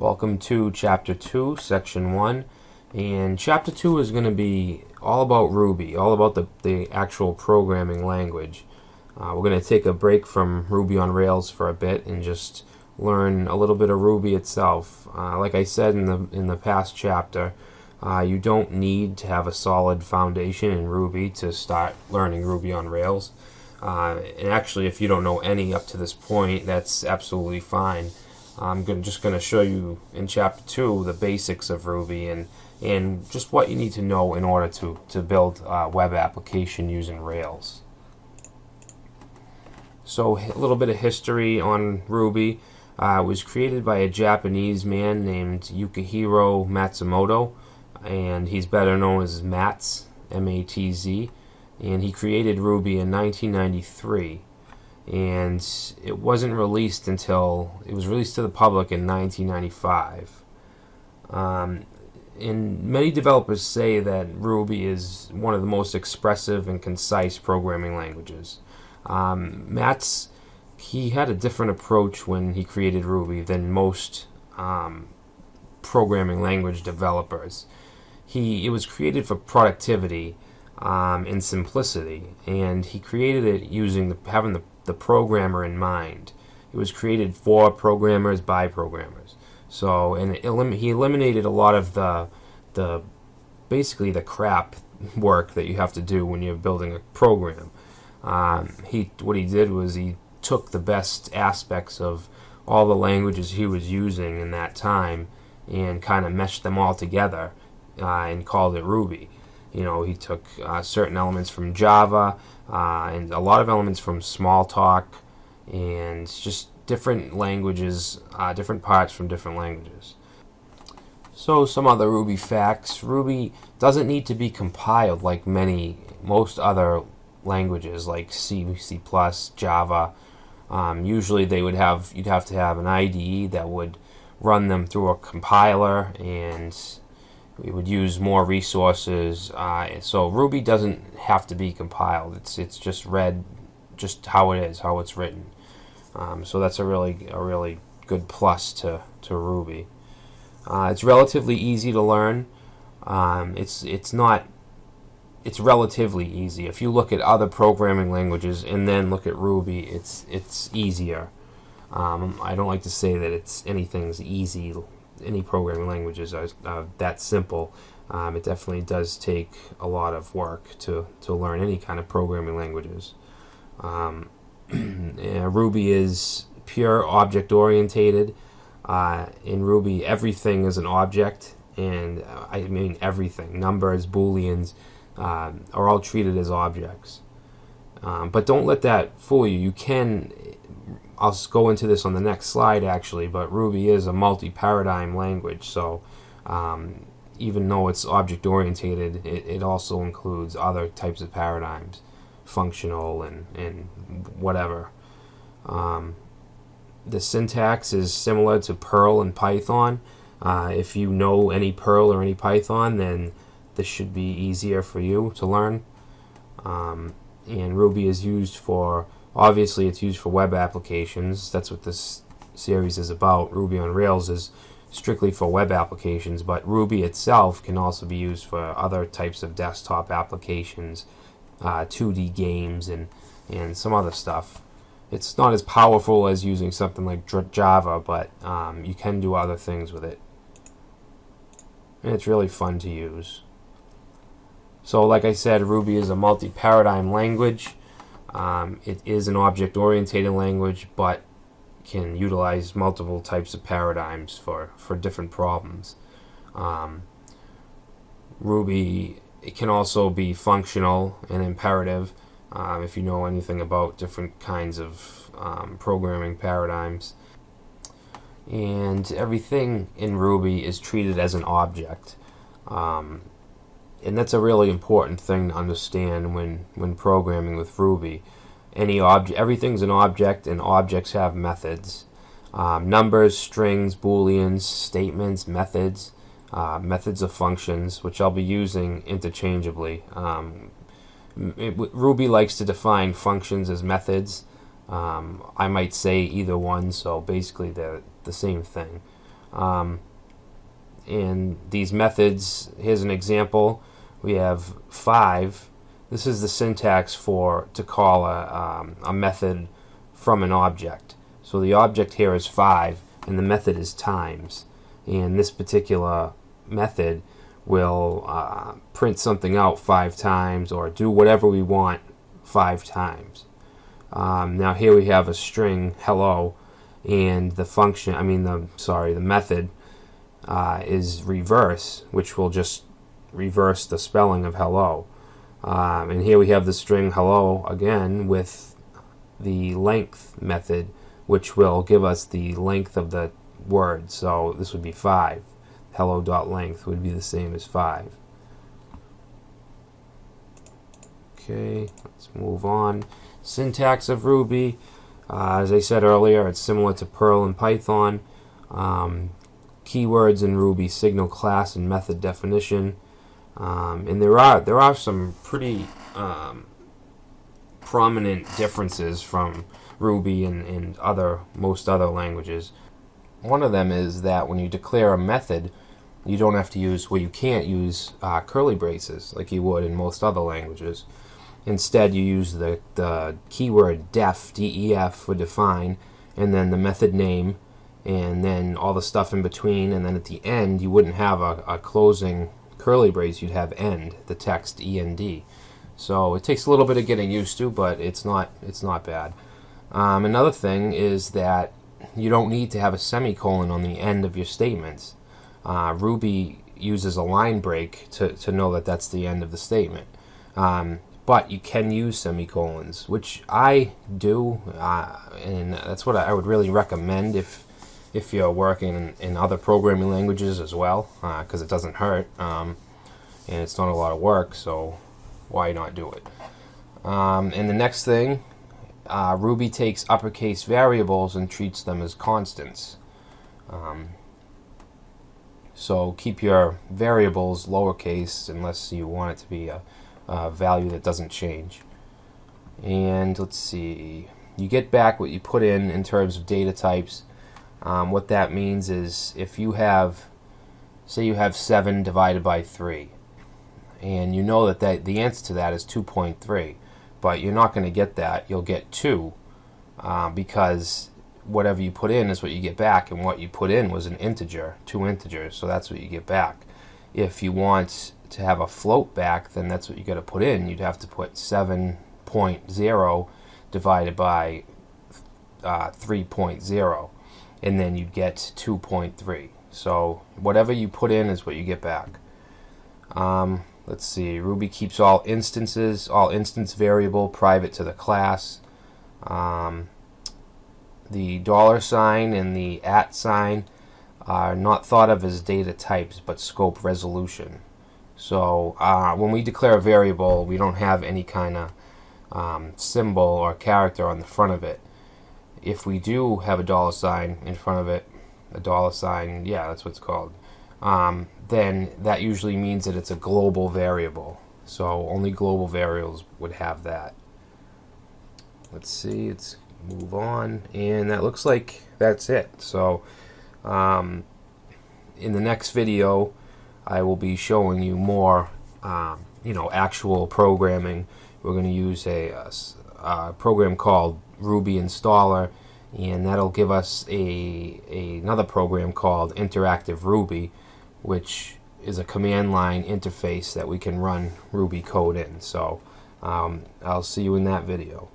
Welcome to Chapter 2, Section 1. And Chapter 2 is going to be all about Ruby, all about the, the actual programming language. Uh, we're going to take a break from Ruby on Rails for a bit and just learn a little bit of Ruby itself. Uh, like I said in the, in the past chapter, uh, you don't need to have a solid foundation in Ruby to start learning Ruby on Rails. Uh, and actually, if you don't know any up to this point, that's absolutely fine. I'm gonna, just going to show you in Chapter 2 the basics of Ruby and, and just what you need to know in order to, to build a web application using Rails. So a little bit of history on Ruby. Uh, it was created by a Japanese man named Yukihiro Matsumoto, and he's better known as Matz, M-A-T-Z and he created Ruby in 1993 and it wasn't released until it was released to the public in 1995 um, and many developers say that Ruby is one of the most expressive and concise programming languages um, Matz he had a different approach when he created Ruby than most um, programming language developers he it was created for productivity um, and simplicity. And he created it using the, having the, the programmer in mind. It was created for programmers by programmers. So, and elim he eliminated a lot of the, the basically the crap work that you have to do when you're building a program. Um, he what he did was he took the best aspects of all the languages he was using in that time and kind of meshed them all together uh, and called it Ruby. You know, he took uh, certain elements from Java uh, and a lot of elements from Smalltalk and just different languages, uh, different parts from different languages. So some other Ruby facts. Ruby doesn't need to be compiled like many, most other languages like C, C++, Java. Um, usually they would have, you'd have to have an IDE that would run them through a compiler and we would use more resources. Uh, so Ruby doesn't have to be compiled. It's it's just read just how it is, how it's written. Um, so that's a really a really good plus to to Ruby. Uh, it's relatively easy to learn. Um, it's it's not it's relatively easy. If you look at other programming languages and then look at Ruby, it's it's easier. Um, I don't like to say that it's anything's easy any programming languages are, that simple. Um, it definitely does take a lot of work to, to learn any kind of programming languages. Um, Ruby is pure object orientated. Uh, in Ruby, everything is an object, and uh, I mean everything. Numbers, booleans uh, are all treated as objects. Um, but don't let that fool you. You can I'll just go into this on the next slide actually, but Ruby is a multi-paradigm language, so um, even though it's object-oriented, it, it, also includes other types of paradigms, functional and, and whatever. Um, the syntax is similar to Perl and Python. Uh, if you know any Perl or any Python, then this should be easier for you to learn. Um, and Ruby is used for Obviously, it's used for web applications. That's what this series is about. Ruby on Rails is strictly for web applications, but Ruby itself can also be used for other types of desktop applications, uh, 2D games, and, and some other stuff. It's not as powerful as using something like Java, but um, you can do other things with it. And it's really fun to use. So like I said, Ruby is a multi-paradigm language. Um, it is an object-oriented language, but can utilize multiple types of paradigms for, for different problems. Um, Ruby it can also be functional and imperative um, if you know anything about different kinds of um, programming paradigms. And everything in Ruby is treated as an object. Um, and that's a really important thing to understand when when programming with Ruby. Any object, everything's an object, and objects have methods. Um, numbers, strings, booleans, statements, methods, uh, methods of functions, which I'll be using interchangeably. Um, it, Ruby likes to define functions as methods. Um, I might say either one, so basically they're the same thing. Um, and these methods, here's an example. We have five. This is the syntax for to call a, um, a method from an object. So the object here is five, and the method is times. And this particular method will uh, print something out five times or do whatever we want five times. Um, now here we have a string hello and the function I mean the sorry the method uh, is reverse which will just reverse the spelling of hello. Um, and here we have the string hello again with the length method which will give us the length of the word. So this would be 5 hello dot length would be the same as 5 okay let's move on. Syntax of Ruby. Uh, as I said earlier it's similar to Perl and Python. Um, keywords in Ruby signal class and method definition um, and there are there are some pretty um, prominent differences from Ruby and, and other most other languages one of them is that when you declare a method, you don't have to use, well, you can't use uh, curly braces like you would in most other languages. Instead, you use the, the keyword def, def, for define, and then the method name, and then all the stuff in between, and then at the end, you wouldn't have a, a closing curly brace, you'd have end, the text end. So it takes a little bit of getting used to, but it's not, it's not bad. Um, another thing is that you don't need to have a semicolon on the end of your statements. Uh, Ruby uses a line break to, to know that that's the end of the statement. Um, but you can use semicolons, which I do, uh, and that's what I would really recommend if if you're working in, other programming languages as well, because uh, it doesn't hurt, um, and it's not a lot of work, so why not do it? Um, and the next thing uh, Ruby takes uppercase variables and treats them as constants. Um, so keep your variables lowercase unless you want it to be a, a, value that doesn't change. And let's see, you get back what you put in in terms of data types. Um, what that means is if you have, say you have 7 divided by 3, and you know that, that the answer to that is 2.3 but you're not going to get that. You'll get 2 uh, because whatever you put in is what you get back, and what you put in was an integer, two integers, so that's what you get back. If you want to have a float back, then that's what you got to put in. You'd have to put 7.0 divided by uh, 3.0, and then you'd get 2.3. So whatever you put in is what you get back. Um, let's see, Ruby keeps all instances, all instance variable private to the class. Um, the dollar sign and the at sign are not thought of as data types but scope resolution. So uh, when we declare a variable, we don't have any kind of um, symbol or character on the front of it. If we do have a dollar sign in front of it, a dollar sign, yeah, that's what it's called, um, then that usually means that it's a global variable. So only global variables would have that. Let's see, let's move on. And that looks like that's it. So um, in the next video, I will be showing you more, um, you know, actual programming. We're going to use a, a, a, program called Ruby Installer, and that'll give us a, a another program called Interactive Ruby, which is a command line interface that we can run Ruby code in. So um, I'll see you in that video.